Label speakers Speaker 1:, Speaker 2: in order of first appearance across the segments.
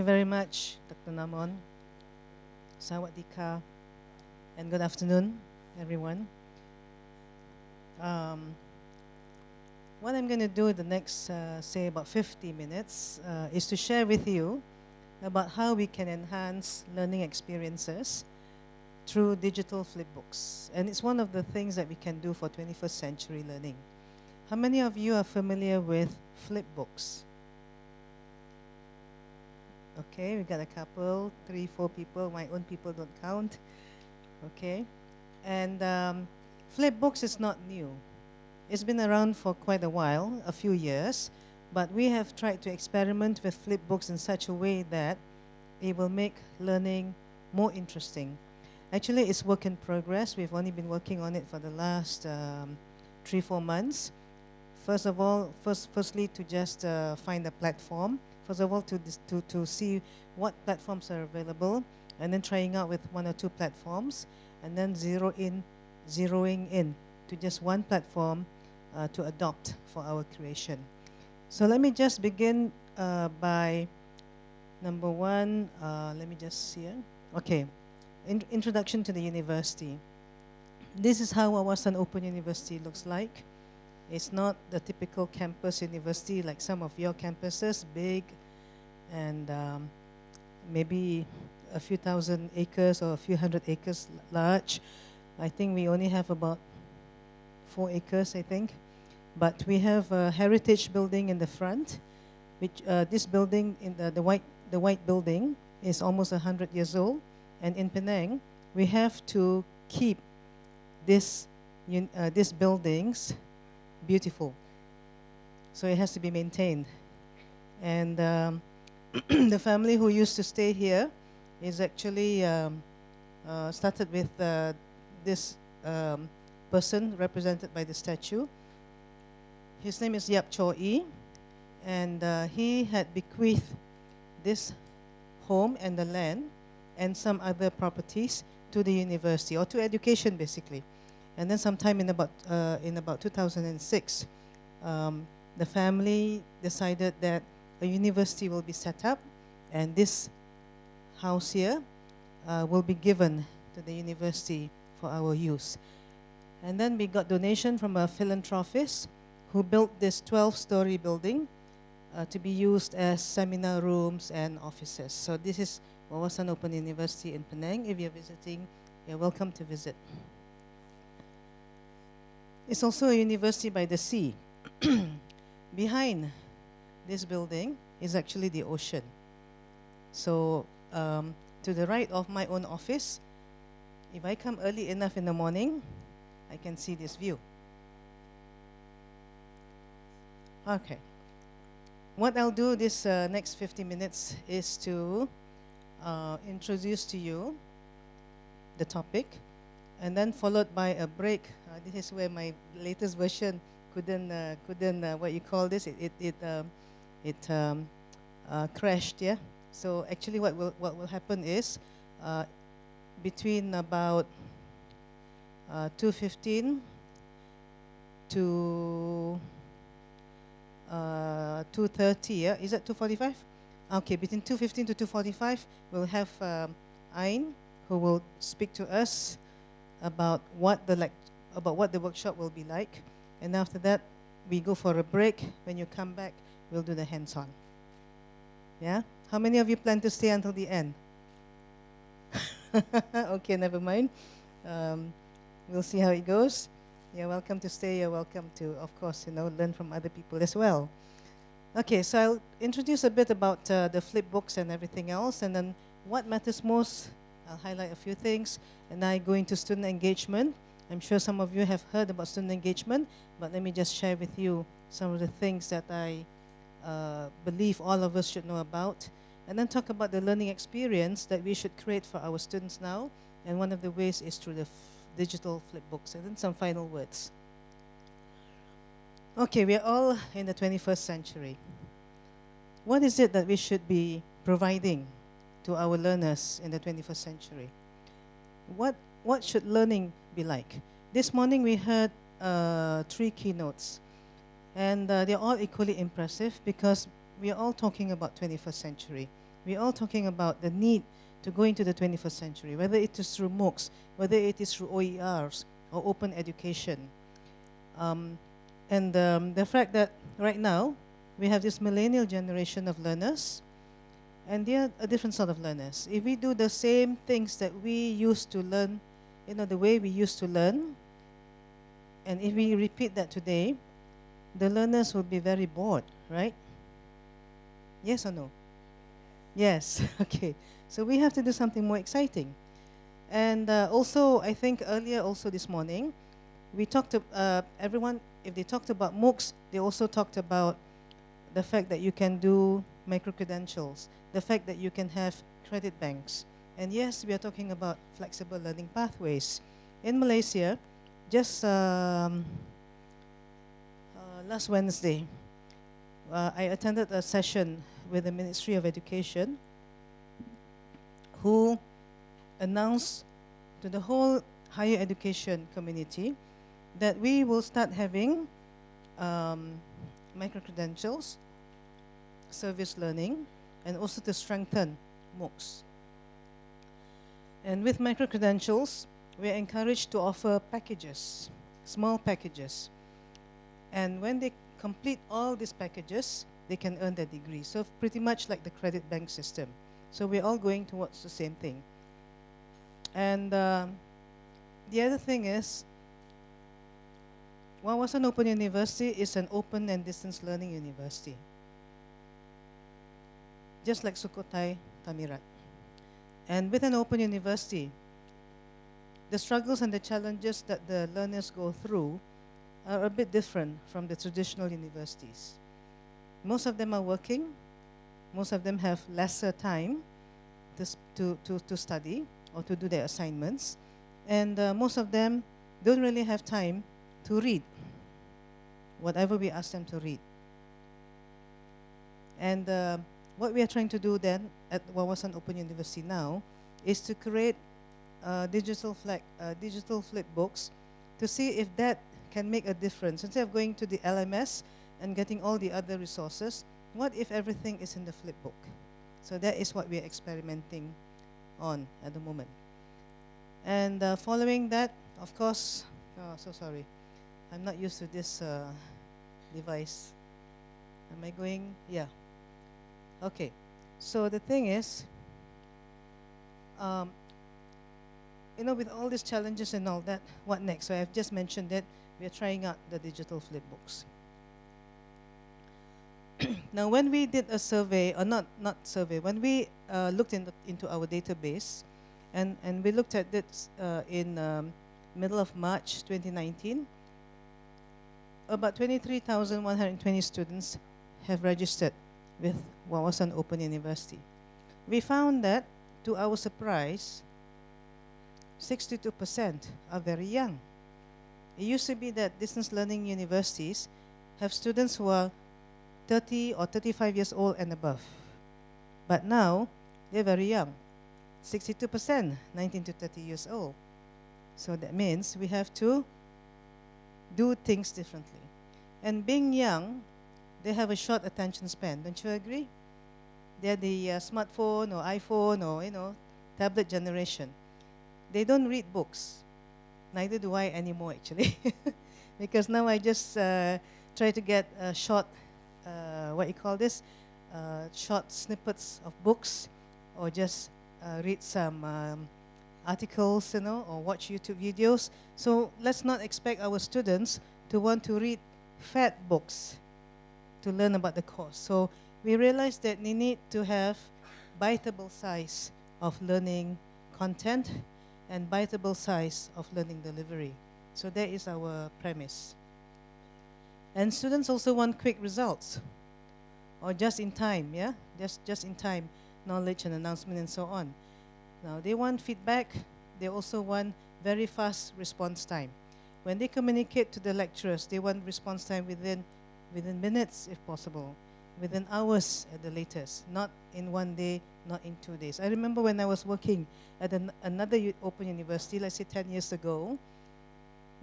Speaker 1: you very much, Dr. Namon. Sawadika, and good afternoon, everyone. Um, what I'm going to do in the next, uh, say, about 50 minutes uh, is to share with you about how we can enhance learning experiences through digital flipbooks. And it's one of the things that we can do for 21st century learning. How many of you are familiar with flipbooks? Okay, we got a couple, three, four people. My own people don't count. Okay, and um, flipbooks is not new. It's been around for quite a while, a few years, but we have tried to experiment with flipbooks in such a way that it will make learning more interesting. Actually, it's work in progress. We've only been working on it for the last um, three, four months. First of all, first, firstly, to just uh, find a platform first of all, to, to, to see what platforms are available, and then trying out with one or two platforms, and then zero in, zeroing in to just one platform uh, to adopt for our creation. So let me just begin uh, by number one, uh, let me just see. Okay, in introduction to the university. This is how Wawasan Open University looks like. It's not the typical campus university like some of your campuses, big and um, maybe a few thousand acres or a few hundred acres large. I think we only have about four acres, I think. But we have a heritage building in the front, which uh, this building, in the, the, white, the white building, is almost 100 years old. And in Penang, we have to keep this, uh, these buildings beautiful. So it has to be maintained. And um, the family who used to stay here is actually um, uh, started with uh, this um, person represented by the statue. His name is Yeap Chor Ee, and uh, he had bequeathed this home and the land and some other properties to the university or to education basically. And then sometime in about, uh, in about 2006, um, the family decided that a university will be set up and this house here uh, will be given to the university for our use. And then we got donation from a philanthropist who built this 12-story building uh, to be used as seminar rooms and offices. So this is Wawasan Open University in Penang. If you're visiting, you're welcome to visit. It's also a university by the sea. Behind this building is actually the ocean. So um, to the right of my own office, if I come early enough in the morning, I can see this view. Okay. What I'll do this uh, next 50 minutes is to uh, introduce to you the topic, and then followed by a break. Uh, this is where my latest version couldn't uh, couldn't uh, what you call this. It it it, um, it um, uh, crashed. Yeah. So actually, what will what will happen is uh, between about uh, 2:15 to 2:30. Yeah. Is that 2:45? Okay. Between 2:15 to 2:45, we'll have um, Ain who will speak to us about what the like about what the workshop will be like. And after that, we go for a break. When you come back, we'll do the hands-on. Yeah? How many of you plan to stay until the end? okay, never mind. Um, we'll see how it goes. You're welcome to stay. You're welcome to, of course, you know, learn from other people as well. Okay, so I'll introduce a bit about uh, the flip books and everything else, and then what matters most I'll highlight a few things, and I go into student engagement. I'm sure some of you have heard about student engagement, but let me just share with you some of the things that I uh, believe all of us should know about. And then talk about the learning experience that we should create for our students now. And one of the ways is through the digital flip books. And then some final words. Okay, we're all in the 21st century. What is it that we should be providing to our learners in the 21st century. What, what should learning be like? This morning we heard uh, three keynotes, and uh, they're all equally impressive because we are all talking about 21st century. we're all talking about the need to go into the 21st century, whether it is through MOOCs, whether it is through OERs or open education. Um, and um, the fact that right now we have this millennial generation of learners, and they're a different sort of learners. If we do the same things that we used to learn, you know, the way we used to learn, and if we repeat that today, the learners will be very bored, right? Yes or no? Yes, okay. So we have to do something more exciting. And uh, also, I think earlier also this morning, we talked to uh, everyone, if they talked about MOOCs, they also talked about the fact that you can do micro-credentials, the fact that you can have credit banks. And yes, we are talking about flexible learning pathways. In Malaysia, just um, last Wednesday, uh, I attended a session with the Ministry of Education who announced to the whole higher education community that we will start having um, micro-credentials, service learning, and also to strengthen MOOCs. And with micro-credentials, we're encouraged to offer packages, small packages. And when they complete all these packages, they can earn their degree. So pretty much like the credit bank system. So we're all going towards the same thing. And uh, the other thing is, Wawasan Open University is an open and distance learning university. Just like Sukhothai Thammathirat. And with an open university, the struggles and the challenges that the learners go through are a bit different from the traditional universities. Most of them are working, most of them have lesser time to, to, to, study or to do their assignments. And uh, most of them don't really have time to read whatever we ask them to read. And uh, what we are trying to do then at Wawasan Open University now is to create uh, digital, flag, uh, digital flip books to see if that can make a difference. Instead of going to the LMS and getting all the other resources, what if everything is in the flip book? So that is what we're experimenting on at the moment. And uh, following that, of course, oh, so sorry. I'm not used to this uh, device. Am I going? Yeah. Okay. So the thing is, um, you know, with all these challenges and all that, what next? So I've just mentioned that we are trying out the digital flip books. now, when we did a survey, or not, not survey, when we uh, looked in the, into our database, and, and we looked at it uh, in um, middle of March 2019, about 23,120 students have registered with Wawasan Open University. We found that, to our surprise, 62% are very young. It used to be that distance learning universities have students who are 30 or 35 years old and above. But now, they're very young. 62%, 19 to 30 years old. So that means we have to do things differently. And being young, they have a short attention span. Don't you agree? They're the uh, smartphone or iPhone or, you know, tablet generation. They don't read books. Neither do I anymore, actually. because now I just uh, try to get a short uh, what you call this, uh, short snippets of books, or just uh, read some um, articles, you know, or watch YouTube videos. So let's not expect our students to want to read fat books to learn about the course. So we realized that they need to have biteable size of learning content and biteable size of learning delivery. So that is our premise. And students also want quick results or just in time, yeah? Just, just in time knowledge and announcement and so on. Now, they want feedback. They also want very fast response time. When they communicate to the lecturers, they want response time within, within minutes, if possible, within hours at the latest, not in one day, not in two days. I remember when I was working at an, another open university, let's say 10 years ago,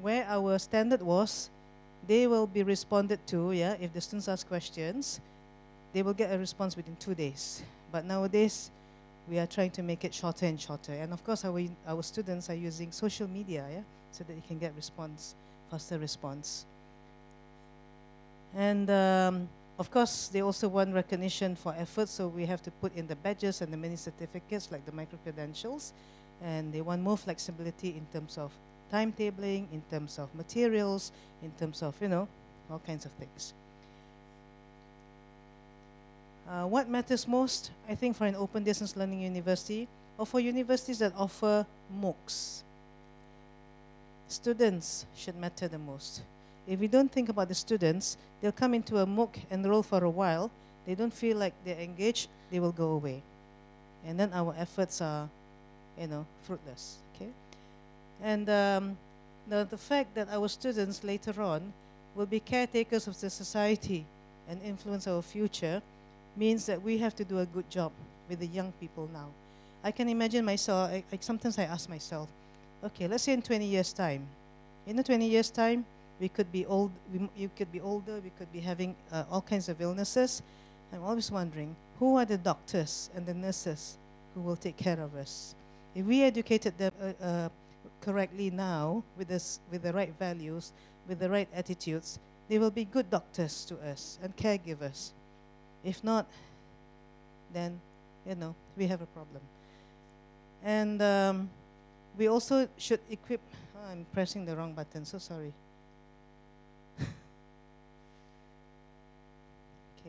Speaker 1: where our standard was they will be responded to, yeah, if the students ask questions, they will get a response within two days. But nowadays, we are trying to make it shorter and shorter. And of course, our, our students are using social media, yeah, so that they can get response, faster response. And um, of course, they also want recognition for effort, so we have to put in the badges and the mini certificates, like the micro credentials. And they want more flexibility in terms of timetabling, in terms of materials, in terms of, you know, all kinds of things. Uh, what matters most, I think, for an open distance learning university or for universities that offer MOOCs? Students should matter the most. If we don't think about the students, they'll come into a MOOC, and enroll for a while, they don't feel like they're engaged, they will go away. And then our efforts are, you know, fruitless, okay? And um, the, the fact that our students later on will be caretakers of the society and influence our future means that we have to do a good job with the young people now. I can imagine myself, I, I, sometimes I ask myself, okay, let's say in 20 years' time. In the 20 years' time, we could be old, we, you could be older, we could be having uh, all kinds of illnesses. I'm always wondering, who are the doctors and the nurses who will take care of us? If we educated them uh, uh, correctly now, with, this, with the right values, with the right attitudes, they will be good doctors to us and caregivers. If not, then, you know, we have a problem. And um, we also should equip, oh, I'm pressing the wrong button, so sorry.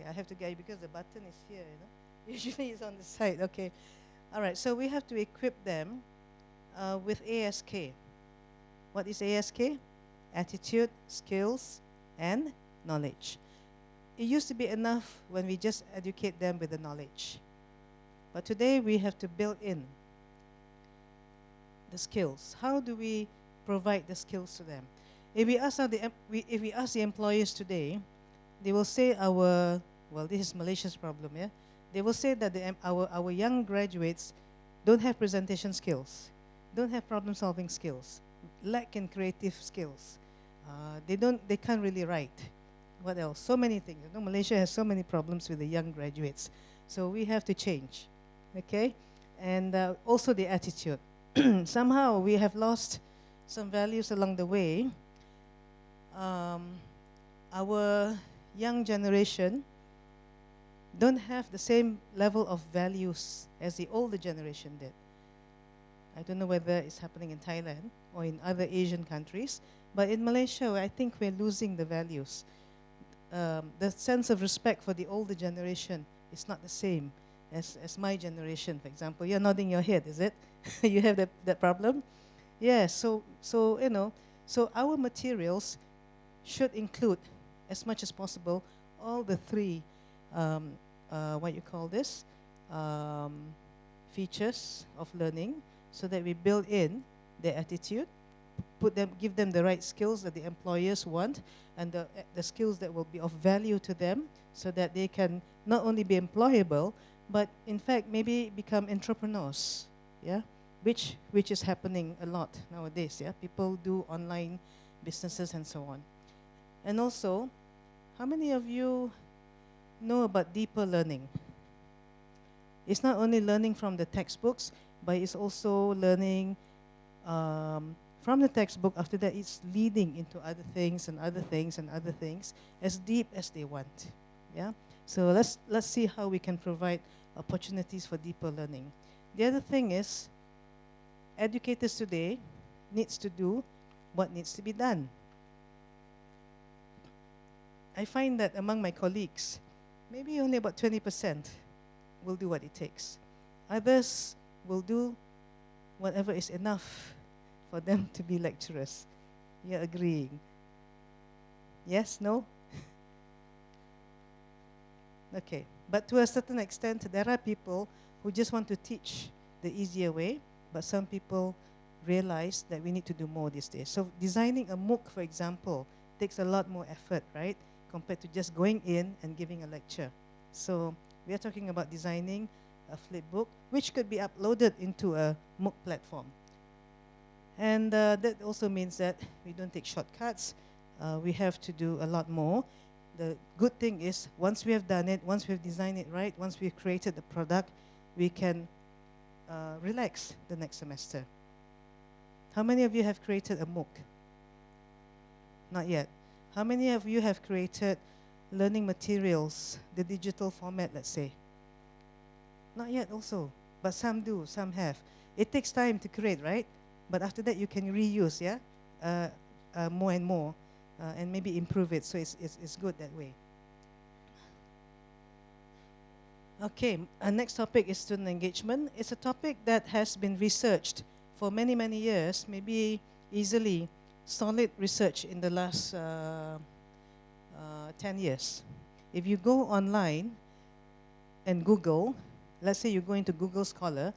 Speaker 1: I have to get you because the button is here, you know. Usually it's on the side, okay. All right, so we have to equip them uh, with ASK. What is ASK? Attitude, skills, and knowledge. It used to be enough when we just educate them with the knowledge. But today we have to build in the skills. How do we provide the skills to them? If we ask, the, if we ask the employers today, they will say our, well, this is Malaysia's problem, yeah? They will say that the, our, our young graduates don't have presentation skills, don't have problem solving skills, lack in creative skills. Uh, they, don't, they can't really write. What else? So many things. You know, Malaysia has so many problems with the young graduates. So we have to change, okay? And uh, also the attitude. Somehow we have lost some values along the way. Um, our young generation don't have the same level of values as the older generation did. I don't know whether it's happening in Thailand or in other Asian countries, but in Malaysia, I think we're losing the values. Um, the sense of respect for the older generation is not the same as, as my generation, for example. You're nodding your head, is it? you have that, that problem? Yeah, so, so, you know, so our materials should include, as much as possible, all the three, um, uh, what you call this, um, features of learning, so that we build in their attitude, put them, give them the right skills that the employers want, and the, the skills that will be of value to them, so that they can not only be employable, but in fact maybe become entrepreneurs. Yeah, which which is happening a lot nowadays. Yeah, people do online businesses and so on. And also, how many of you know about deeper learning? It's not only learning from the textbooks, but it's also learning um, from the textbook. After that, it's leading into other things and other things and other things as deep as they want. Yeah. So let's let's see how we can provide opportunities for deeper learning. The other thing is, educators today needs to do what needs to be done. I find that among my colleagues, maybe only about 20% will do what it takes. Others will do whatever is enough for them to be lecturers. You're agreeing? Yes? No? okay. But to a certain extent, there are people who just want to teach the easier way, but some people realize that we need to do more these days. So designing a MOOC, for example, takes a lot more effort, right, compared to just going in and giving a lecture. So we are talking about designing a flip book, which could be uploaded into a MOOC platform. And uh, that also means that we don't take shortcuts. Uh, we have to do a lot more. the good thing is once we have done it, once we've designed it right, once we've created the product, we can uh, relax the next semester. How many of you have created a MOOC? Not yet. How many of you have created learning materials, the digital format, let's say? Not yet also, but some do, some have. It takes time to create, right? But after that, you can reuse, yeah? Uh, uh, more and more, uh, and maybe improve it, so it's, it's, it's good that way. Okay, our next topic is student engagement. It's a topic that has been researched for many, many years, maybe easily solid research in the last uh, uh, 10 years. If you go online and Google, let's say you go into Google Scholar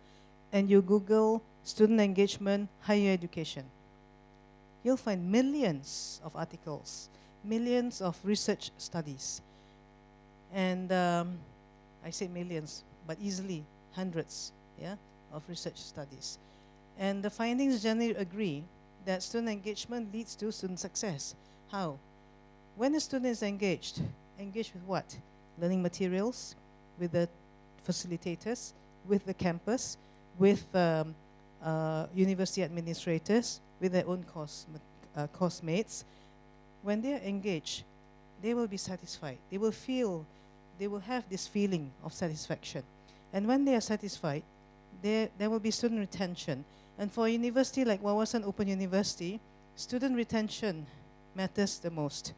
Speaker 1: and you Google student engagement, higher education, you'll find millions of articles, millions of research studies. And um, I say millions, but easily hundreds yeah, of research studies. And the findings generally agree that student engagement leads to student success. How? When a student is engaged, engaged with what? Learning materials, with the facilitators, with the campus, with um, uh, university administrators, with their own course, uh, course mates. When they are engaged, they will be satisfied. They will feel, they will have this feeling of satisfaction. And when they are satisfied, there, there will be student retention. And for a university like Wawasan Open University, student retention matters the most.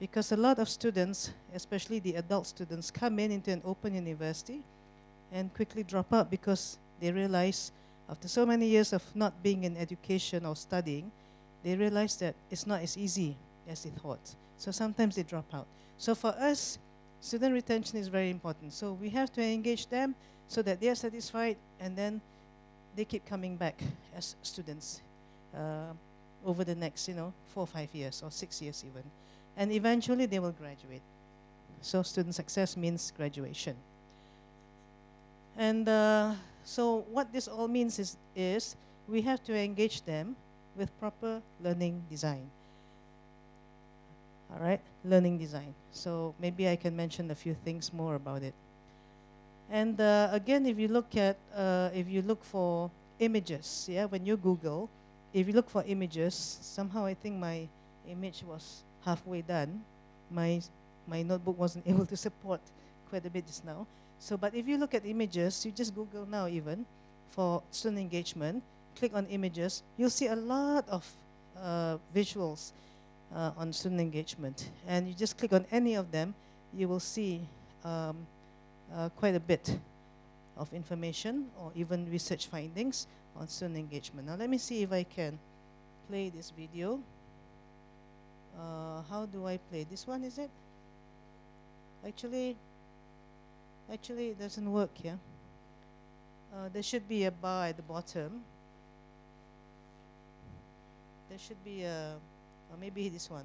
Speaker 1: Because a lot of students, especially the adult students, come in into an open university and quickly drop out because they realize after so many years of not being in education or studying, they realize that it's not as easy as they thought. So sometimes they drop out. So for us, student retention is very important. So we have to engage them so that they are satisfied and then they keep coming back as students uh, over the next, you know, four or five years or six years even. And eventually they will graduate. So student success means graduation. And uh, so what this all means is, is we have to engage them with proper learning design. All right, learning design. So maybe I can mention a few things more about it. And uh, again, if you look at, uh, if you look for images, yeah, when you Google, if you look for images, somehow I think my image was halfway done. My, my notebook wasn't able to support quite a bit just now. So, but if you look at images, you just Google now even for student engagement, click on images, you'll see a lot of uh, visuals uh, on student engagement. And you just click on any of them, you will see um, uh, quite a bit of information or even research findings on student engagement. Now let me see if I can play this video. Uh, how do I play? This one, is it? Actually, actually it doesn't work here. Uh, there should be a bar at the bottom. There should be a, or maybe this one.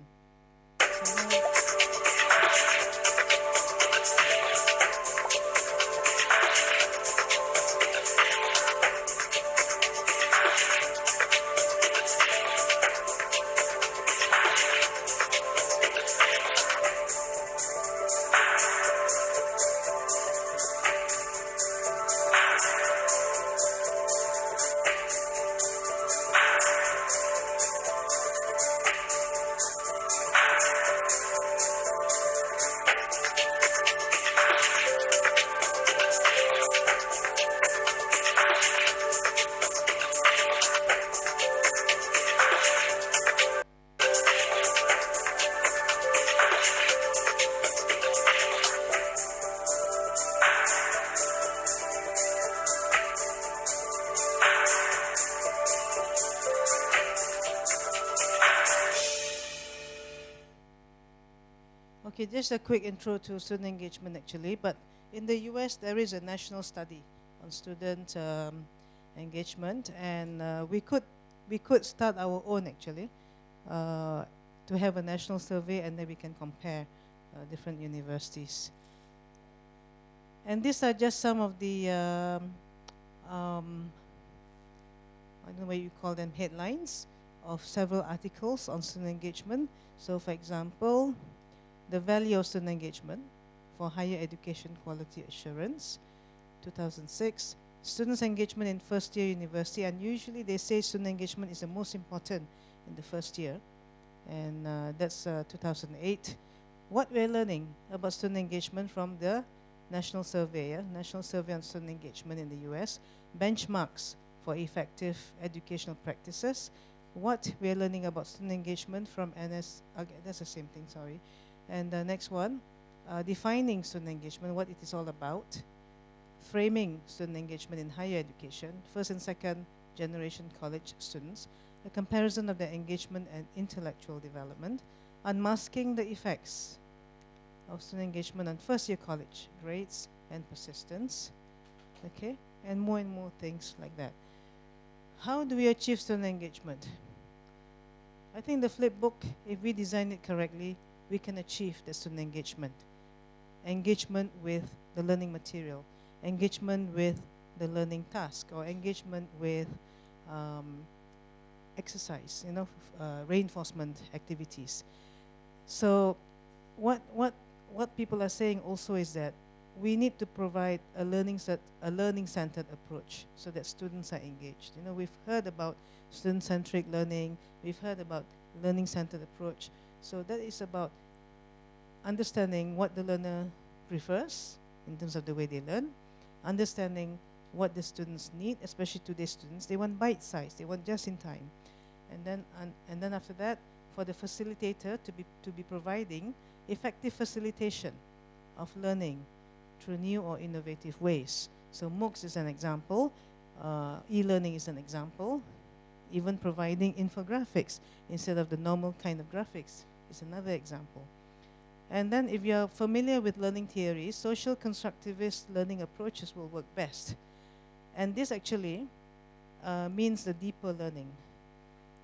Speaker 1: Just a quick intro to student engagement actually, but in the US there is a national study on student um, engagement and uh, we could we could start our own actually uh, to have a national survey and then we can compare uh, different universities. And these are just some of the, um, um, I don't know what you call them, headlines of several articles on student engagement. So for example, the value of student engagement for higher education quality assurance. 2006, students' engagement in first year university, and usually they say student engagement is the most important in the first year, and uh, that's uh, 2008. What we're learning about student engagement from the National Survey? National Survey on Student Engagement in the US, benchmarks for effective educational practices. What we're learning about student engagement from NS, okay, that's the same thing, sorry. And the next one, uh, defining student engagement, what it is all about, framing student engagement in higher education, first and second generation college students, a comparison of their engagement and intellectual development, unmasking the effects of student engagement on first year college grades and persistence, okay, and more and more things like that. How do we achieve student engagement? I think the flip book, if we design it correctly, we can achieve the student engagement. Engagement with the learning material, engagement with the learning task, or engagement with um, exercise, you know, uh, reinforcement activities. So what, what, what people are saying also is that we need to provide a learning set, a learning centered approach so that students are engaged. You know, we've heard about student centric learning, we've heard about learning centered approach. So that is about understanding what the learner prefers in terms of the way they learn, understanding what the students need, especially today's students. They want bite size, they want just in time. And then, and, and then after that, for the facilitator to be, to be providing effective facilitation of learning through new or innovative ways. So MOOCs is an example, uh, e-learning is an example, even providing infographics instead of the normal kind of graphics is another example. And then if you're familiar with learning theories, social constructivist learning approaches will work best. And this actually uh, means the deeper learning.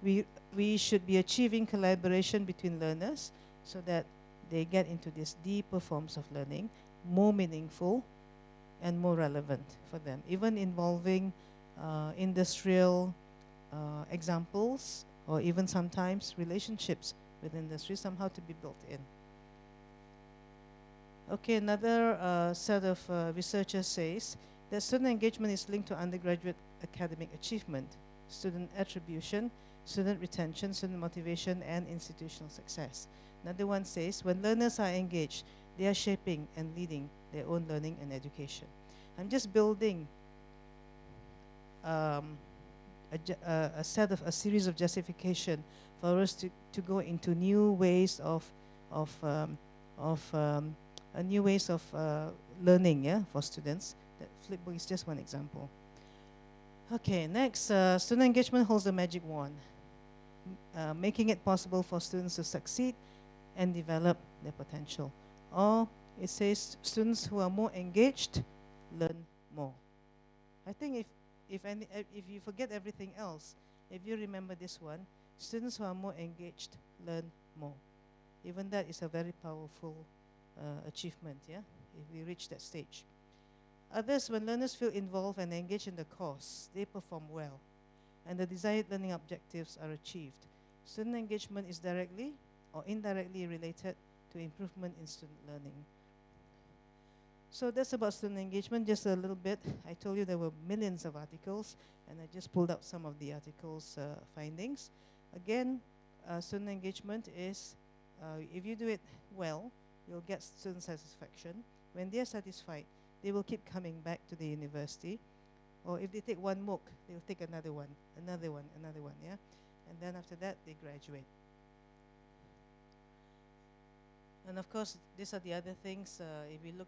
Speaker 1: We, we should be achieving collaboration between learners so that they get into these deeper forms of learning, more meaningful and more relevant for them, even involving uh, industrial uh, examples or even sometimes relationships with industry somehow to be built in. Okay, another uh, set of uh, researchers says that student engagement is linked to undergraduate academic achievement, student attribution, student retention, student motivation, and institutional success. Another one says when learners are engaged, they are shaping and leading their own learning and education. I'm just building um, a, a, set of a series of justification for us to, to go into new ways of of um, of um, new ways of uh, learning yeah for students. That Flipbook is just one example. Okay, next, uh, student engagement holds the magic wand, uh, making it possible for students to succeed and develop their potential. Or it says students who are more engaged learn more. I think if, if, any, if you forget everything else, if you remember this one, students who are more engaged learn more. Even that is a very powerful uh, achievement, yeah, if we reach that stage. Others, when learners feel involved and engaged in the course, they perform well, and the desired learning objectives are achieved. Student engagement is directly or indirectly related to improvement in student learning. So that's about student engagement, just a little bit. I told you there were millions of articles, and I just pulled out some of the articles' uh, findings. Again, uh, student engagement is, uh, if you do it well, you'll get student satisfaction. When they're satisfied, they will keep coming back to the university. Or if they take one MOOC, they'll take another one, another one, another one, yeah? And then after that, they graduate. And of course, these are the other things. Uh, if you look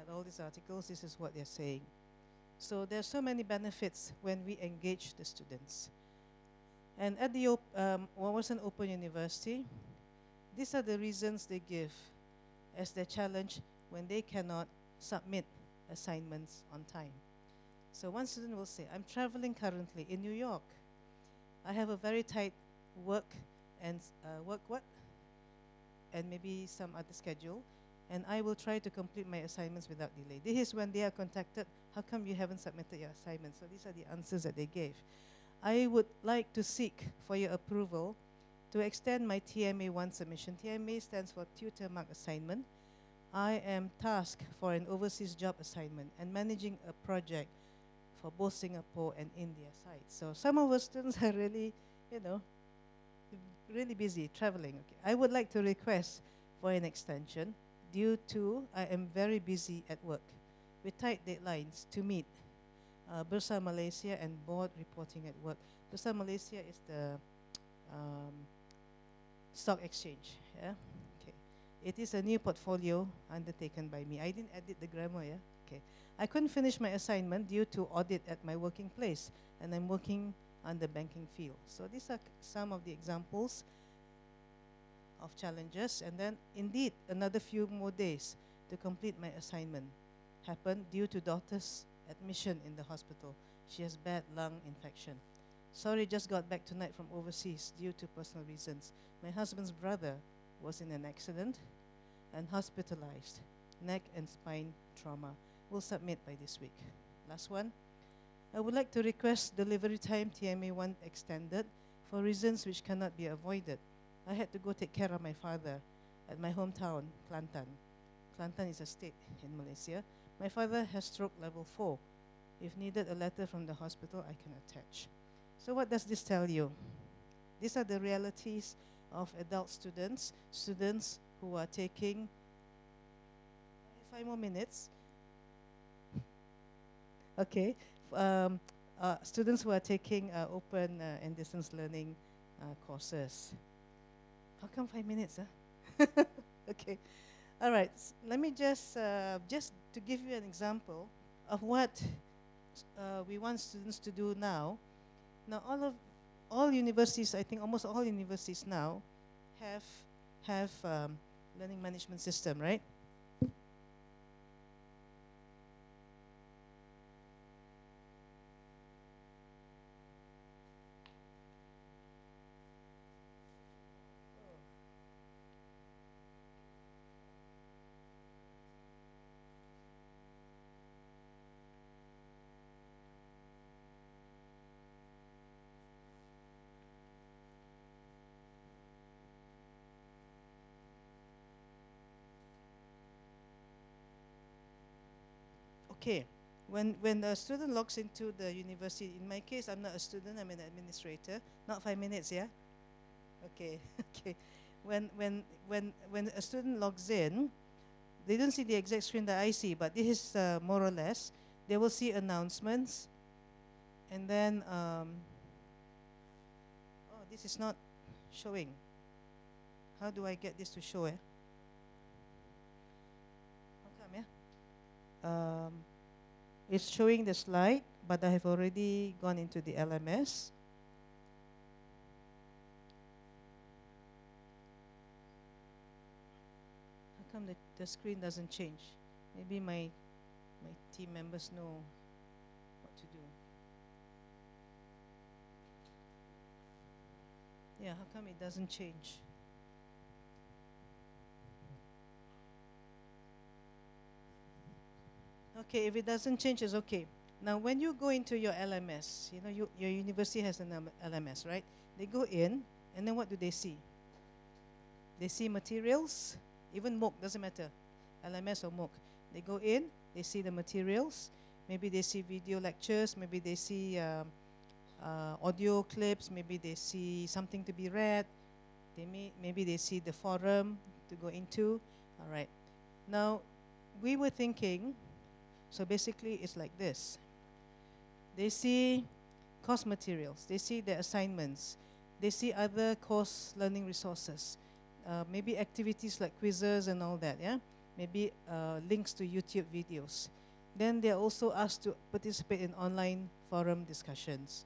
Speaker 1: at all these articles, this is what they're saying. So there's so many benefits when we engage the students. And at the um, Wawasan Open University, these are the reasons they give as their challenge when they cannot submit assignments on time. So one student will say, I'm traveling currently in New York. I have a very tight work and uh, work what? And maybe some other schedule. And I will try to complete my assignments without delay. This is when they are contacted, how come you haven't submitted your assignments? So these are the answers that they gave. I would like to seek for your approval to extend my TMA1 submission. TMA stands for Tutor Mark Assignment. I am tasked for an overseas job assignment and managing a project for both Singapore and India sites. So some of our students are really, you know, really busy traveling. Okay. I would like to request for an extension due to I am very busy at work with tight deadlines to meet uh, Bursa Malaysia and board reporting at work. Bursa Malaysia is the um, stock exchange. Yeah. Okay. It is a new portfolio undertaken by me. I didn't edit the grammar. Yeah. Okay. I couldn't finish my assignment due to audit at my working place, and I'm working on the banking field. So these are some of the examples of challenges. And then, indeed, another few more days to complete my assignment happened due to daughter's admission in the hospital. She has bad lung infection. Sorry, just got back tonight from overseas due to personal reasons. My husband's brother was in an accident and hospitalized, neck and spine trauma. We'll submit by this week. Last one. I would like to request delivery time TMA1 extended for reasons which cannot be avoided. I had to go take care of my father at my hometown, Kelantan. Kelantan is a state in Malaysia. My father has stroke level 4. If needed a letter from the hospital, I can attach. So what does this tell you? These are the realities of adult students, students who are taking five more minutes. Okay, um, uh, students who are taking uh, open uh, and distance learning uh, courses. How come five minutes? Huh? okay, all right. let me just uh, just to give you an example of what uh, we want students to do now. Now, all of all universities, I think almost all universities now, have have um, learning management system, right? Okay, when, when a student logs into the university, in my case, I'm not a student, I'm an administrator. Not five minutes, yeah? Okay, okay. When, when, when, when a student logs in, they don't see the exact screen that I see, but this is uh, more or less. They will see announcements, and then, um, oh, this is not showing. How do I get this to show, eh? How come, yeah? Um, it's showing the slide, but I have already gone into the LMS. How come the, the screen doesn't change? Maybe my, my team members know what to do. Yeah, how come it doesn't change? Okay, if it doesn't change, it's okay. Now, when you go into your LMS, you know, you, your university has an LMS, right? They go in, and then what do they see? They see materials, even MOOC, doesn't matter, LMS or MOOC. They go in, they see the materials, maybe they see video lectures, maybe they see um, uh, audio clips, maybe they see something to be read, they may, maybe they see the forum to go into. All right. Now, we were thinking so basically, it's like this. They see course materials, they see their assignments, they see other course learning resources, uh, maybe activities like quizzes and all that, yeah? Maybe uh, links to YouTube videos. Then they're also asked to participate in online forum discussions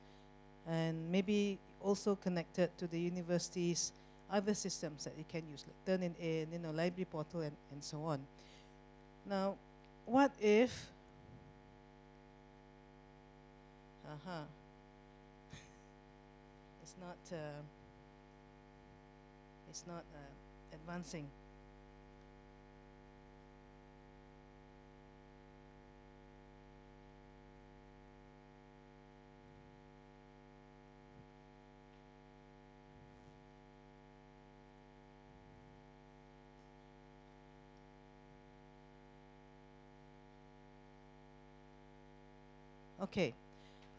Speaker 1: and maybe also connected to the university's other systems that you can use, like Turnitin, you know, library portal and, and so on. Now, what if uh-huh. it's not, uh, it's not uh, advancing. Okay.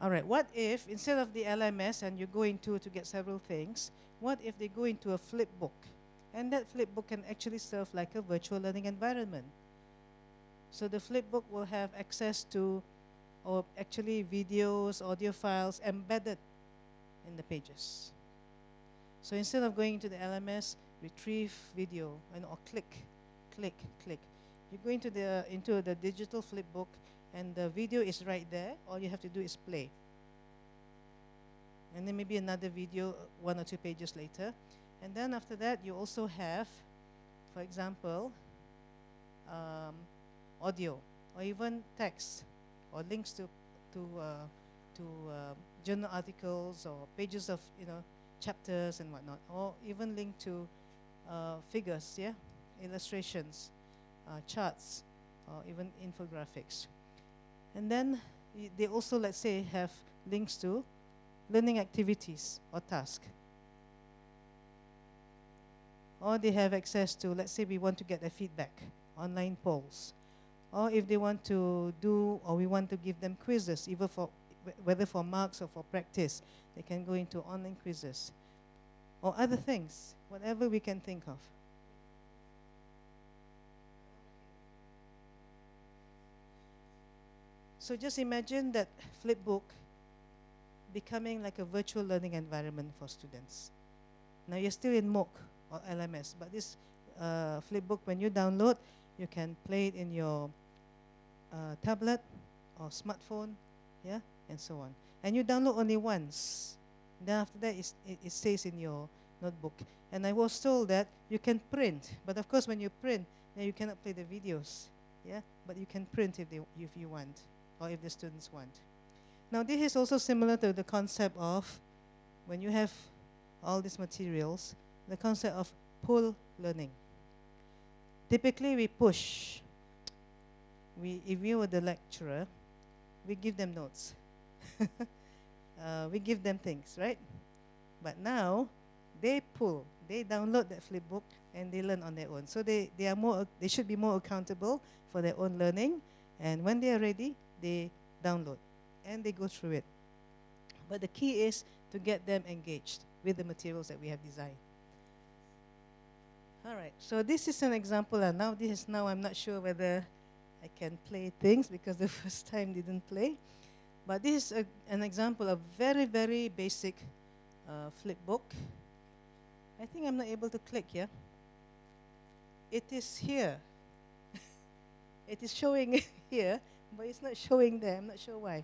Speaker 1: All right. What if instead of the LMS and you go into to get several things, what if they go into a flip book? And that flip book can actually serve like a virtual learning environment. So the flip book will have access to or actually videos, audio files embedded in the pages. So instead of going to the LMS, retrieve video and or click, click, click. You go into the into the digital flip book and the video is right there. All you have to do is play. And then maybe another video one or two pages later. And then after that, you also have, for example, um, audio or even text or links to to uh, to uh, journal articles or pages of you know chapters and whatnot, or even link to uh, figures, yeah, illustrations, uh, charts, or even infographics. And then they also, let's say, have links to learning activities or tasks. Or they have access to, let's say we want to get their feedback, online polls. Or if they want to do, or we want to give them quizzes, either for, whether for marks or for practice, they can go into online quizzes. Or other things, whatever we can think of. So just imagine that Flipbook becoming like a virtual learning environment for students. Now you're still in MOOC or LMS, but this uh, Flipbook, when you download, you can play it in your uh, tablet or smartphone, yeah, and so on. And you download only once. Then after that, it, it stays in your notebook. And I was told that you can print, but of course, when you print, then you cannot play the videos, yeah. But you can print if they, if you want, or if the students want. Now, this is also similar to the concept of when you have all these materials, the concept of pull learning. Typically, we push. We, if we were the lecturer, we give them notes. uh, we give them things, right? But now, they pull. They download that flipbook and they learn on their own. So they, they are more. They should be more accountable for their own learning. And when they are ready, they download and they go through it. But the key is to get them engaged with the materials that we have designed. All right, so this is an example, and now this is now I'm not sure whether I can play things because the first time didn't play. But this is a, an example of very, very basic uh, flip book. I think I'm not able to click here. It is here. it is showing here, but it's not showing there. I'm not sure why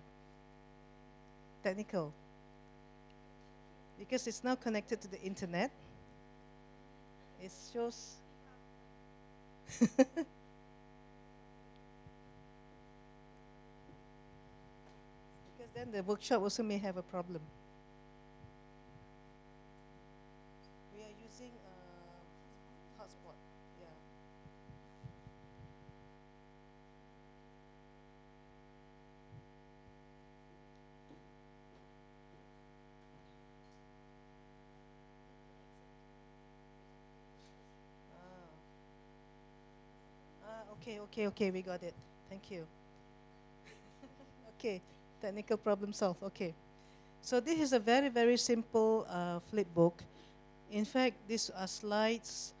Speaker 1: technical because it's now connected to the internet. It shows. because then the workshop also may have a problem. We are using a hotspot. Okay, okay, okay, we got it. Thank you. okay, technical problem solved. Okay. So this is a very, very simple uh, flip book. In fact, these are slides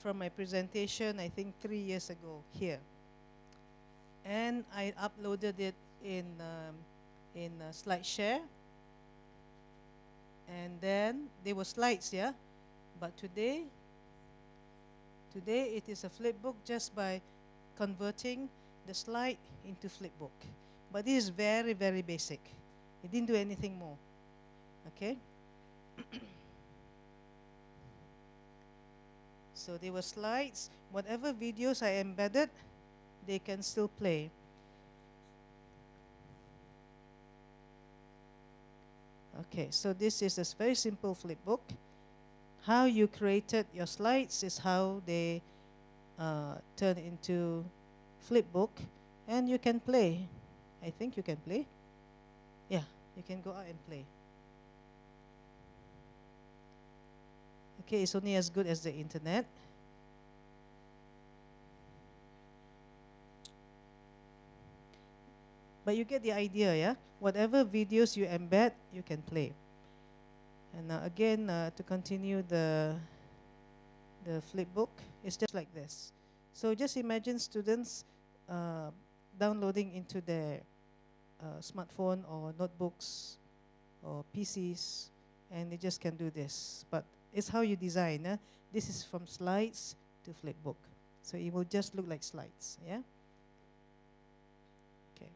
Speaker 1: from my presentation, I think three years ago here. And I uploaded it in, um, in uh, SlideShare. And then they were slides, yeah? But today, Today it is a flipbook just by converting the slide into flipbook. But this is very, very basic. It didn't do anything more. Okay? so there were slides. Whatever videos I embedded, they can still play. Okay, so this is a very simple flipbook how you created your slides is how they uh, turn into flipbook and you can play. I think you can play. Yeah, you can go out and play. Okay, it's only as good as the internet. But you get the idea, yeah? Whatever videos you embed, you can play. And uh, again, uh, to continue the, the flipbook, it's just like this. So just imagine students uh, downloading into their uh, smartphone or notebooks or PCs, and they just can do this. But it's how you design. Eh? This is from slides to flipbook. So it will just look like slides, yeah? Okay.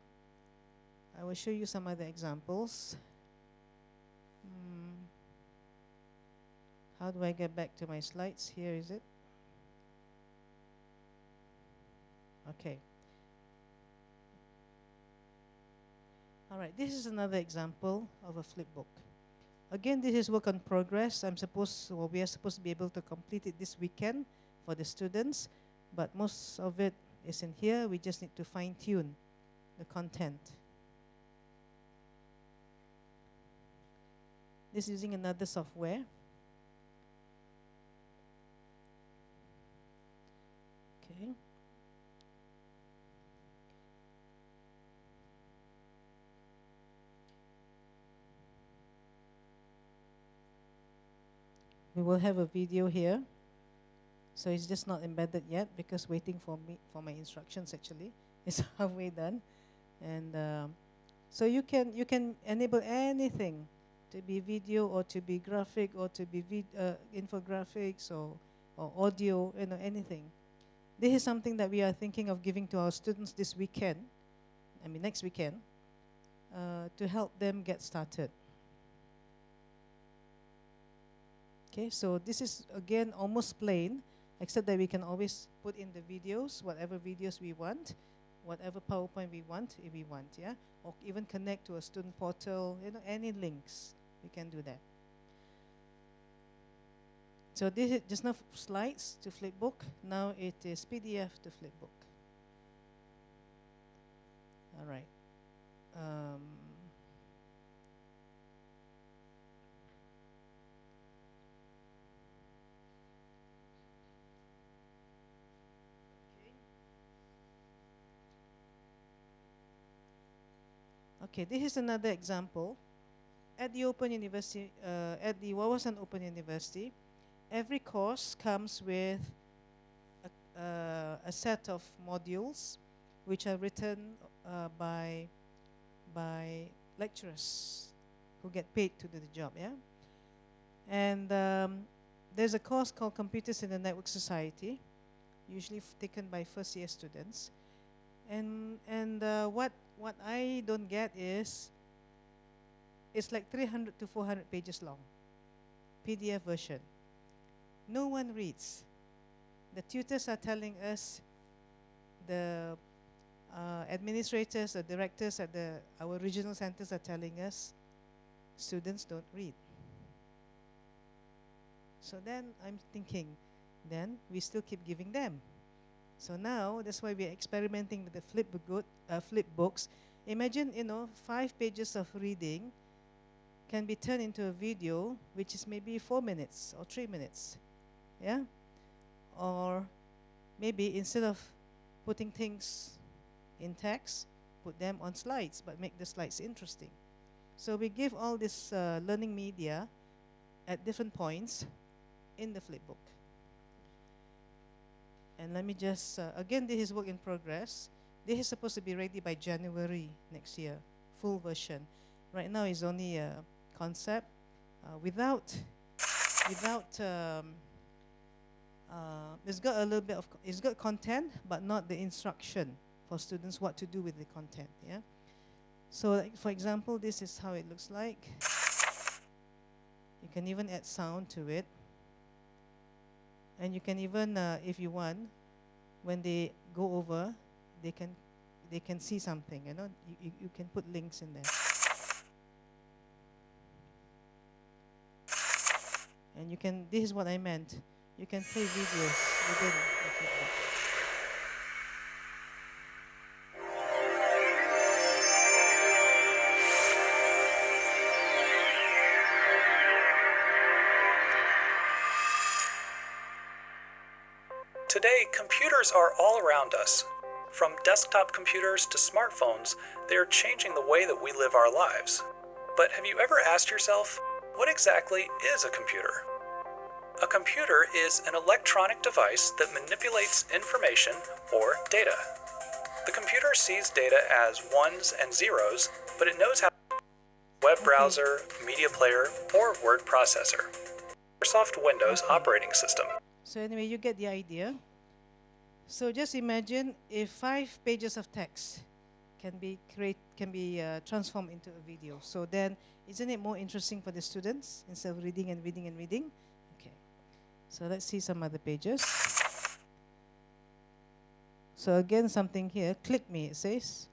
Speaker 1: I will show you some other examples. Hmm. How do I get back to my slides? Here is it. Okay. All right, this is another example of a flip book. Again, this is work on progress. I'm supposed, well, we are supposed to be able to complete it this weekend for the students, but most of it is in here. We just need to fine tune the content. This is using another software. Okay. We will have a video here. So it's just not embedded yet because waiting for me for my instructions actually. It's halfway done. And um, so you can you can enable anything to be video or to be graphic or to be vid uh, infographics or, or audio, you know, anything. This is something that we are thinking of giving to our students this weekend, I mean next weekend, uh, to help them get started. Okay, so this is again almost plain, except that we can always put in the videos, whatever videos we want, whatever PowerPoint we want, if we want, yeah? Or even connect to a student portal, you know, any links, we can do that. So this is just now slides to flipbook. Now it is PDF to flipbook. All right. Um, Okay, this is another example. At the Open University, uh, at the Wawasan Open University, every course comes with a, uh, a set of modules which are written uh, by, by lecturers who get paid to do the job, yeah? And um, there's a course called Computers in the Network Society, usually taken by first year students. And, and uh, what what I don't get is it's like 300 to 400 pages long, PDF version. No one reads. The tutors are telling us, the uh, administrators, the directors at the our regional centers are telling us, students don't read. So then I'm thinking, then we still keep giving them. So now that's why we're experimenting with the flip, book, uh, flip books. Imagine, you know, five pages of reading can be turned into a video, which is maybe four minutes or three minutes. Yeah? Or maybe instead of putting things in text, put them on slides, but make the slides interesting. So we give all this uh, learning media at different points in the flipbook. And let me just, uh, again, this is work in progress. This is supposed to be ready by January next year, full version. Right now it's only a concept. Uh, without, without, um, uh, it's got a little bit of, it's got content, but not the instruction for students what to do with the content, yeah? So like, for example, this is how it looks like. You can even add sound to it. And you can even, uh, if you want, when they go over, they can they can see something. You know, you, you, can put links in there. And you can. This is what I meant. You can play videos within
Speaker 2: computers are all around us. From desktop computers to smartphones, they are changing the way that we live our lives. But have you ever asked yourself, what exactly is a computer? A computer is an electronic device that manipulates information or data. The computer sees data as ones and zeros, but it knows how web mm-hmm. browser, media player, or word processor. Microsoft Windows operating system.
Speaker 1: So anyway, you get the idea. So just imagine if five pages of text can be create can be uh, transformed into a video. So then, isn't it more interesting for the students instead of reading and reading and reading? Okay. So let's see some other pages. So again, something here. Click me. It says.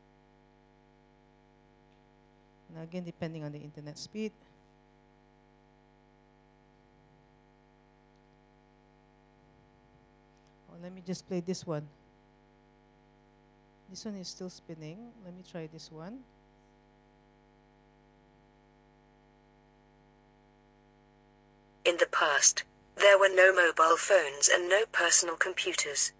Speaker 1: Now again, depending on the internet speed. Let me just play this one. This one is still spinning. Let me try this one.
Speaker 3: In the past, there were no mobile phones and no personal computers.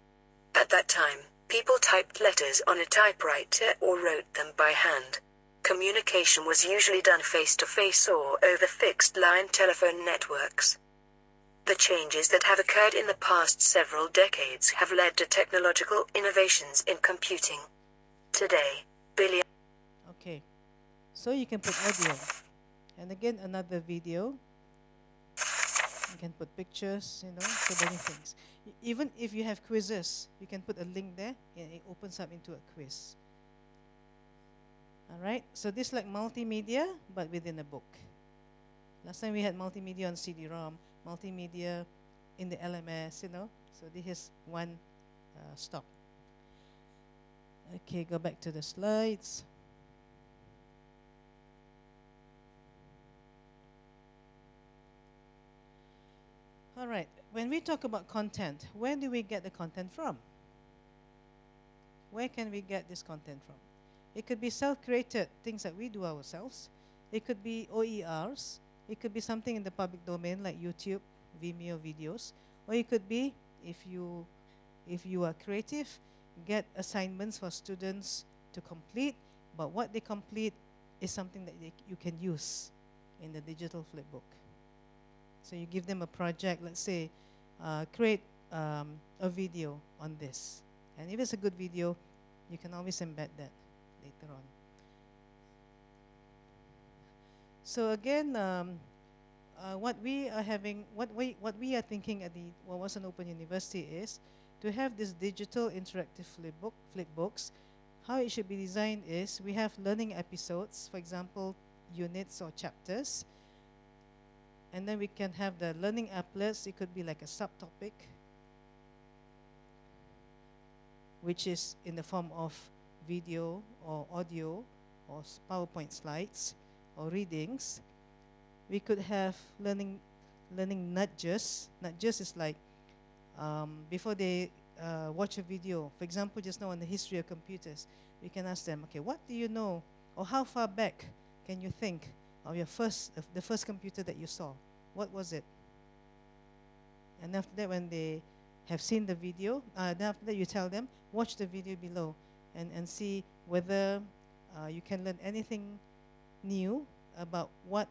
Speaker 3: At that time, people typed letters on a typewriter or wrote them by hand. Communication was usually done face to face or over fixed line telephone networks. The changes that have occurred in the past several decades have led to technological innovations in computing. Today, billion
Speaker 1: Okay. So you can put audio. And again, another video. You can put pictures, you know, so many things. Even if you have quizzes, you can put a link there and it opens up into a quiz. All right. So this is like multimedia, but within a book. Last time we had multimedia on CD-ROM, multimedia in the LMS, you know. So this is one uh, stop. Okay, go back to the slides. All right. When we talk about content, where do we get the content from? Where can we get this content from? It could be self-created things that we do ourselves. It could be OERs. It could be something in the public domain like YouTube, Vimeo videos, or it could be if you if you are creative, get assignments for students to complete, but what they complete is something that they, you can use in the digital flipbook. So you give them a project, let's say, uh, create um, a video on this. And if it's a good video, you can always embed that later on. So again, um, uh, what we are having, what we, what we are thinking at the Wawasan Open University is to have this digital interactive flipbook, flipbooks. How it should be designed is we have learning episodes, for example, units or chapters. And then we can have the learning applets. It could be like a subtopic, which is in the form of video or audio or PowerPoint slides or readings. We could have learning learning nudges. Nudges is like um, before they uh, watch a video. For example, just now on the history of computers, we can ask them, okay, what do you know, or how far back can you think of your first, of the first computer that you saw? What was it? And after that, when they have seen the video, uh, then after that, you tell them, watch the video below and, and see whether uh, you can learn anything new about what,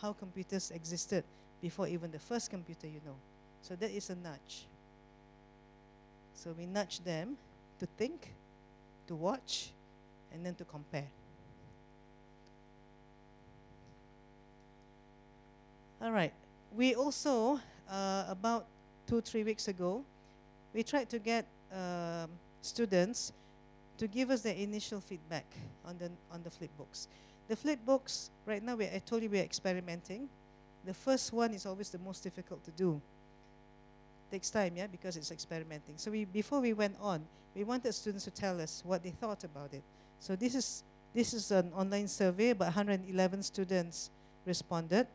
Speaker 1: how computers existed before even the first computer you know. So that is a nudge. So we nudge them to think, to watch, and then to compare. All right. We also, uh, about two, three weeks ago, we tried to get um, students to give us their initial feedback on the, on the flip books. The flip books, right now, we, I told you we're experimenting. The first one is always the most difficult to do. Takes time, yeah, because it's experimenting. So we, before we went on, we wanted students to tell us what they thought about it. So this is, this is an online survey, about 111 students responded.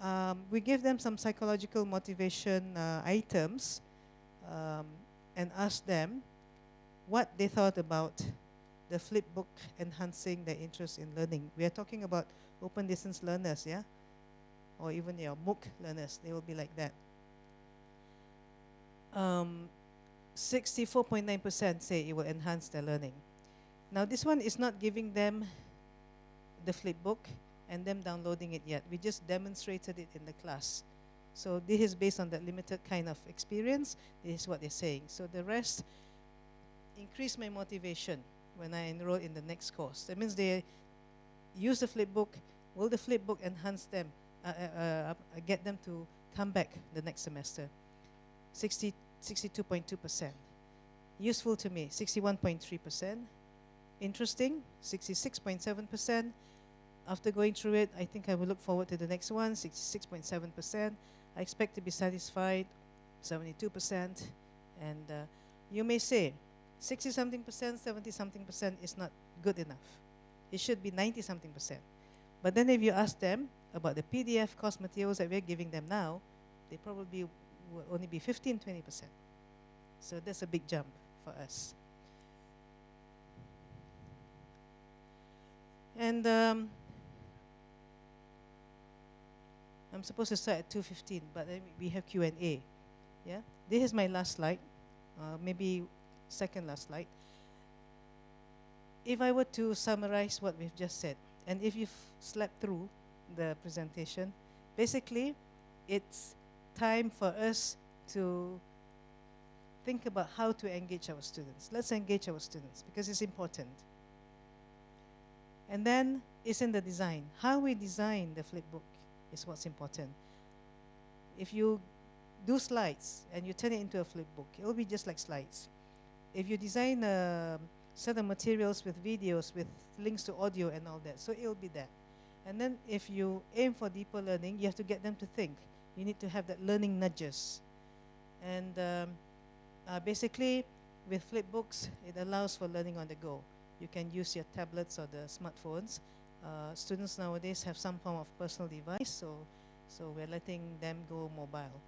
Speaker 1: Um, we gave them some psychological motivation uh, items um, and asked them what they thought about the flip book enhancing their interest in learning. We are talking about open distance learners, yeah? Or even your MOOC learners, they will be like that. Um, 64.9% say it will enhance their learning. Now, this one is not giving them the flipbook and them downloading it yet. We just demonstrated it in the class. So this is based on that limited kind of experience. This is what they're saying. So the rest increase my motivation when I enroll in the next course. That means they use the flipbook. Will the flipbook enhance them, uh, uh, uh, get them to come back the next semester? 60, 62.2%. Useful to me, 61.3%. Interesting, 66.7%. After going through it, I think I will look forward to the next one, 66.7%. I expect to be satisfied, 72%. And uh, you may say, 60 something percent, 70 something percent is not good enough. It should be 90 something percent. But then if you ask them about the PDF cost materials that we're giving them now, they probably will only be 15, 20 percent. So that's a big jump for us. And um, I'm supposed to start at 2.15, but then we have Q&A. Yeah? This is my last slide. Uh, maybe second last slide. If I were to summarize what we've just said, and if you've slept through the presentation, basically, it's time for us to think about how to engage our students. Let's engage our students because it's important. And then it's in the design. How we design the flipbook is what's important. If you do slides and you turn it into a flipbook, it'll be just like slides if you design a set of materials with videos, with links to audio and all that, so it'll be that. And then if you aim for deeper learning, you have to get them to think. You need to have that learning nudges. And um, uh, basically, with flipbooks, it allows for learning on the go. You can use your tablets or the smartphones. Uh, students nowadays have some form of personal device, so, so we're letting them go mobile.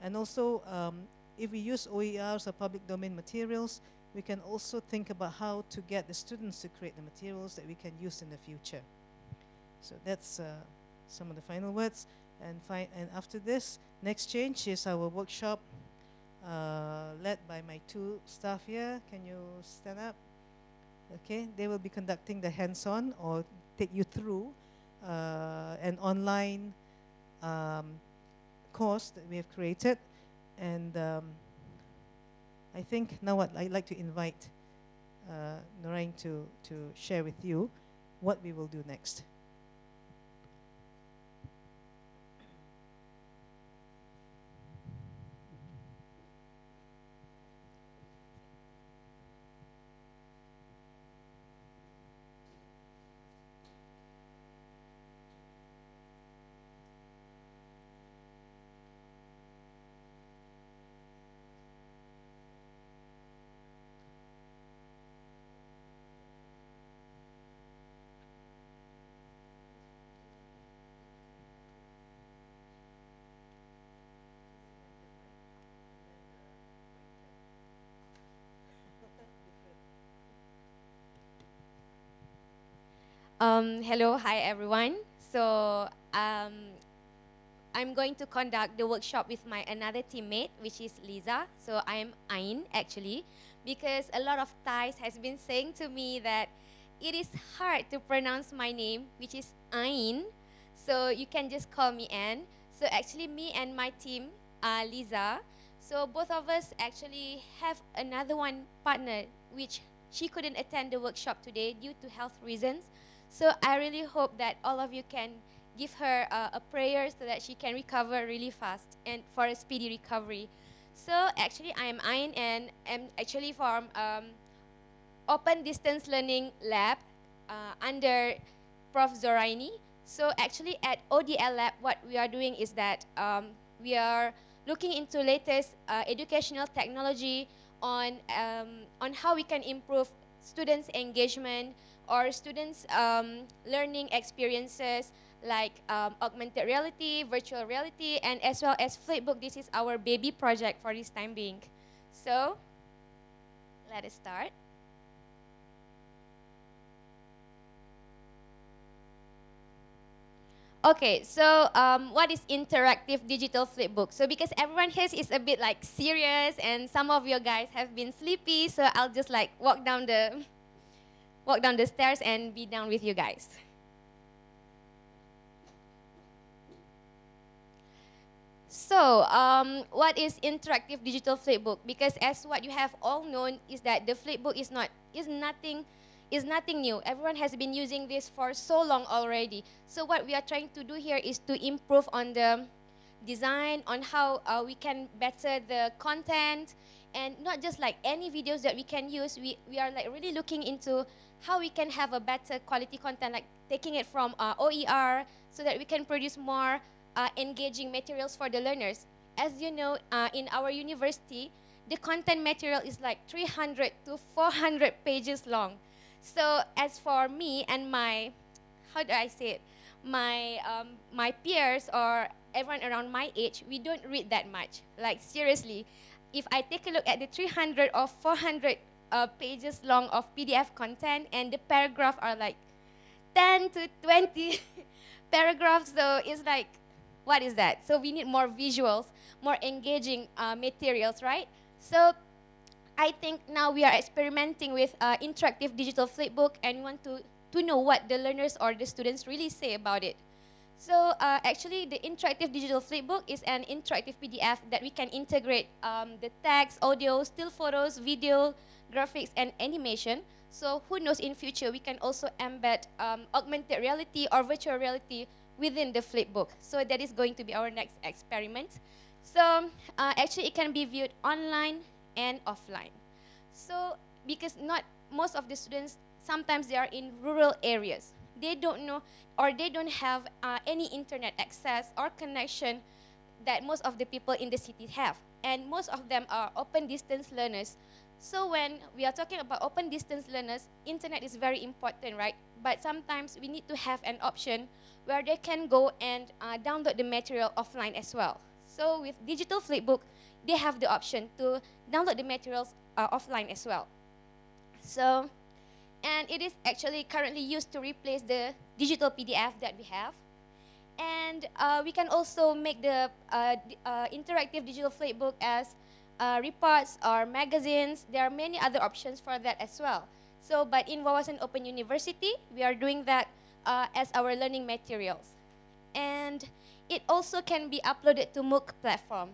Speaker 1: And also, um, if we use OERs or public domain materials, we can also think about how to get the students to create the materials that we can use in the future. So that's uh, some of the final words. And, and after this, next change is our workshop uh, led by my two staff here. Can you stand up? Okay, they will be conducting the hands-on or take you through uh, an online um, course that we have created and um, I think now what I'd like to invite uh, Noreen to, to share with you what we will do next.
Speaker 4: Um, hello, hi everyone. So um, I'm going to conduct the workshop with my another teammate, which is Lisa. So I'm Ain actually, because a lot of Thais has been saying to me that it is hard to pronounce my name, which is Ain. So you can just call me Anne. So actually, me and my team, uh, Lisa. So both of us actually have another one partner, which she couldn't attend the workshop today due to health reasons. So I really hope that all of you can give her uh, a prayer so that she can recover really fast and for a speedy recovery. So actually, I am Ain and I'm actually from um, Open Distance Learning Lab uh, under Prof. Zoraini. So actually at ODL Lab, what we are doing is that um, we are looking into latest uh, educational technology on, um, on how we can improve students' engagement, or students' um, learning experiences like um, augmented reality, virtual reality, and as well as Flipbook. This is our baby project for this time being. So, let us start. Okay, so um, what is interactive digital flipbook? So because everyone here is a bit like serious and some of you guys have been sleepy, so I'll just like walk down the walk down the stairs and be down with you guys. So, um, what is interactive digital flipbook? Because as what you have all known is that the flipbook is not is nothing is nothing new. Everyone has been using this for so long already. So what we are trying to do here is to improve on the design, on how uh, we can better the content, and not just like any videos that we can use. We, we are like really looking into how we can have a better quality content, like taking it from uh, OER so that we can produce more uh, engaging materials for the learners. As you know, uh, in our university, the content material is like 300 to 400 pages long. So as for me and my, how do I say it, my um, my peers or everyone around my age, we don't read that much. Like seriously, if I take a look at the 300 or 400 uh, pages long of PDF content and the paragraph are like 10 to 20 paragraphs, so it's like, what is that? So we need more visuals, more engaging uh, materials, right? So I think now we are experimenting with uh, interactive digital flipbook and we want to, to know what the learners or the students really say about it. So uh, actually the interactive digital flipbook is an interactive PDF that we can integrate um, the text, audio, still photos, video, graphics, and animation. So who knows in future we can also embed um, augmented reality or virtual reality within the flipbook. So that is going to be our next experiment. So uh, actually it can be viewed online, and offline. So because not most of the students, sometimes they are in rural areas. They don't know or they don't have uh, any internet access or connection that most of the people in the city have. And most of them are open distance learners. So when we are talking about open distance learners, internet is very important, right? But sometimes we need to have an option where they can go and uh, download the material offline as well. So with digital flipbook, they have the option to download the materials uh, offline as well. So, and it is actually currently used to replace the digital PDF that we have. And uh, we can also make the uh, uh interactive digital flipbook as uh, reports or magazines. There are many other options for that as well. So, but in Wawasan Open University, we are doing that uh, as our learning materials. And it also can be uploaded to MOOC platform.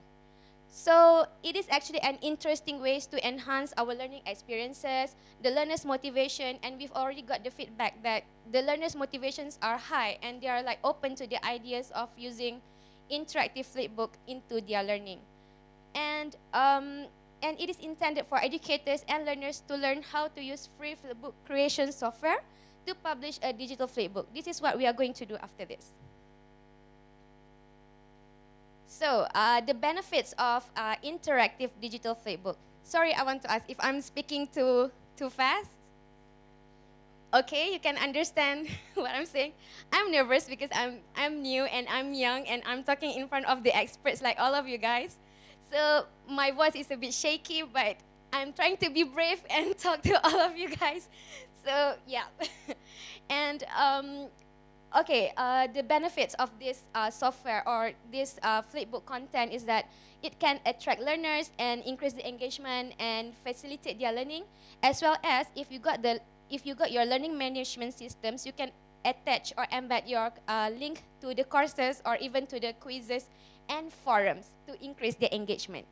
Speaker 4: So it is actually an interesting ways to enhance our learning experiences, the learner's motivation, and we've already got the feedback that the learner's motivations are high and they are like open to the ideas of using interactive flipbook into their learning. And, um, and it is intended for educators and learners to learn how to use free flipbook creation software to publish a digital flipbook. This is what we are going to do after this. So, uh, the benefits of uh, interactive digital flipbook. Sorry, I want to ask if I'm speaking too, too fast. Okay, you can understand what I'm saying. I'm nervous because I'm, I'm new and I'm young and I'm talking in front of the experts like all of you guys. So my voice is a bit shaky, but I'm trying to be brave and talk to all of you guys. So yeah. and um, okay, uh, the benefits of this uh, software or this uh, flipbook content is that it can attract learners and increase the engagement and facilitate their learning, as well as if you got the if you got your learning management systems, you can attach or embed your uh, link to the courses or even to the quizzes and forums to increase the engagement.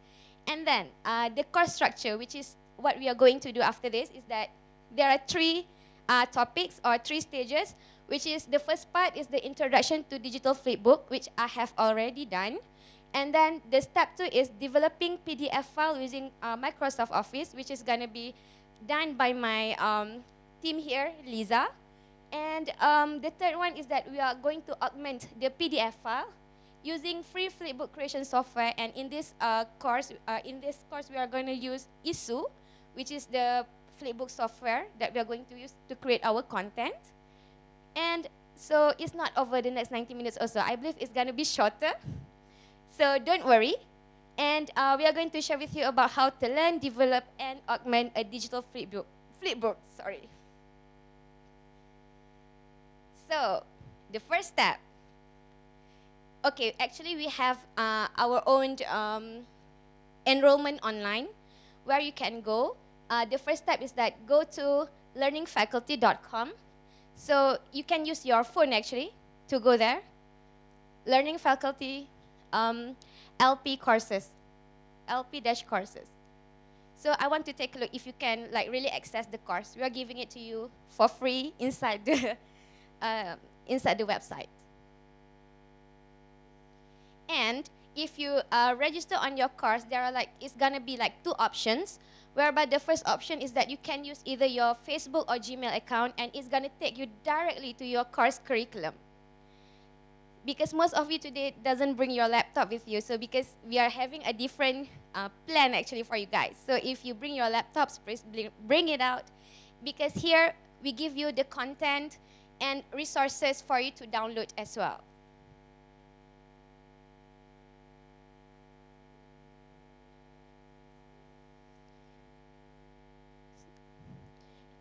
Speaker 4: And then uh, the course structure, which is what we are going to do after this, is that there are three uh, topics or three stages which is the first part is the introduction to digital flipbook, which I have already done. And then the step two is developing PDF file using uh, Microsoft Office, which is going to be done by my um, team here, Lisa. And um, the third one is that we are going to augment the PDF file using free flipbook creation software. And in this uh, course, uh, in this course, we are going to use Issuu, which is the flipbook software that we are going to use to create our content. And so it's not over the next 90 minutes or so. I believe it's going to be shorter. So don't worry. And uh, we are going to share with you about how to learn, develop, and augment a digital flipbook. Flipbook, sorry. So, the first step, Okay, actually, we have uh, our own um, enrollment online where you can go. Uh, the first step is that go to learningfaculty.com. So you can use your phone actually to go there. Learning faculty um, LP courses, LP dash courses. So I want to take a look if you can like really access the course. We are giving it to you for free inside the uh, inside the website. And if you uh, register on your course, there are like it's gonna be like two options. Whereby the first option is that you can use either your Facebook or Gmail account, and it's gonna take you directly to your course curriculum. Because most of you today doesn't bring your laptop with you, so because we are having a different uh, plan actually for you guys. So if you bring your laptops, please bring- bring it out, because here we give you the content and resources for you to download as well.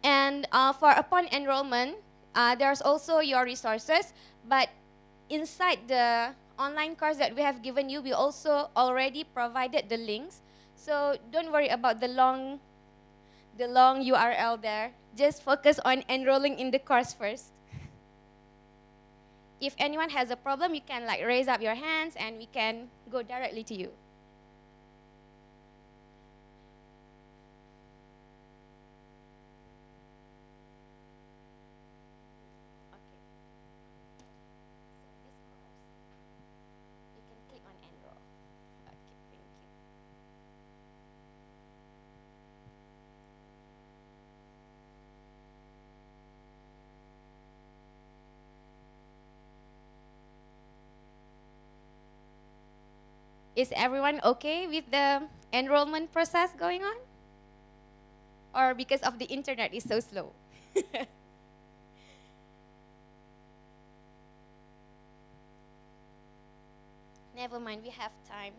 Speaker 4: And uh, for upon enrollment, uh, there's also your resources, but inside the online course that we have given you, we also already provided the links. So don't worry about the long, the long URL there. Just focus on enrolling in the course first. If anyone has a problem, you can like raise up your hands and we can go directly to you. Okay. So this course, you can click on enroll. Okay, thank you. Is everyone okay with the enrollment process going on? Or because of the internet is so slow? Never mind, we have time.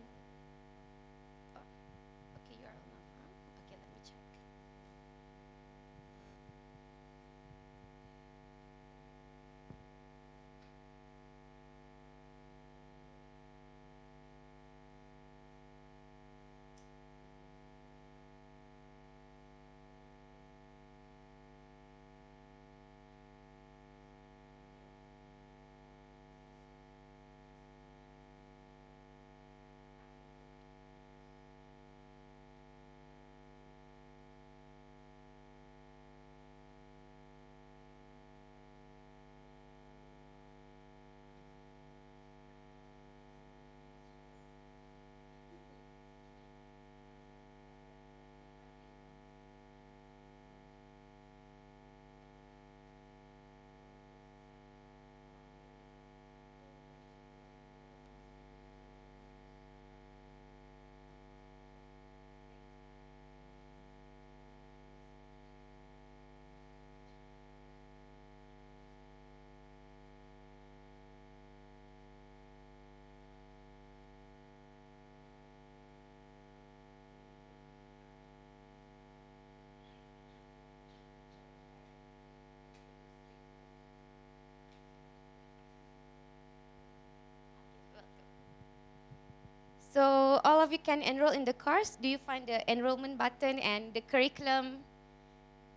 Speaker 4: All of you can enroll in the course. Do you find the enrollment button and the curriculum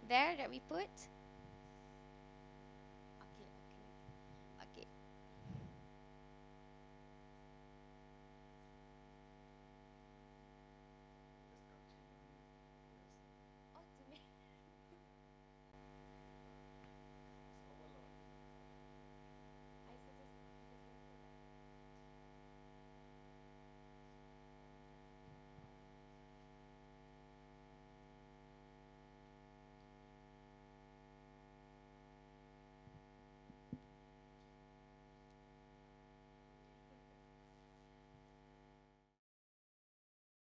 Speaker 4: there that we put?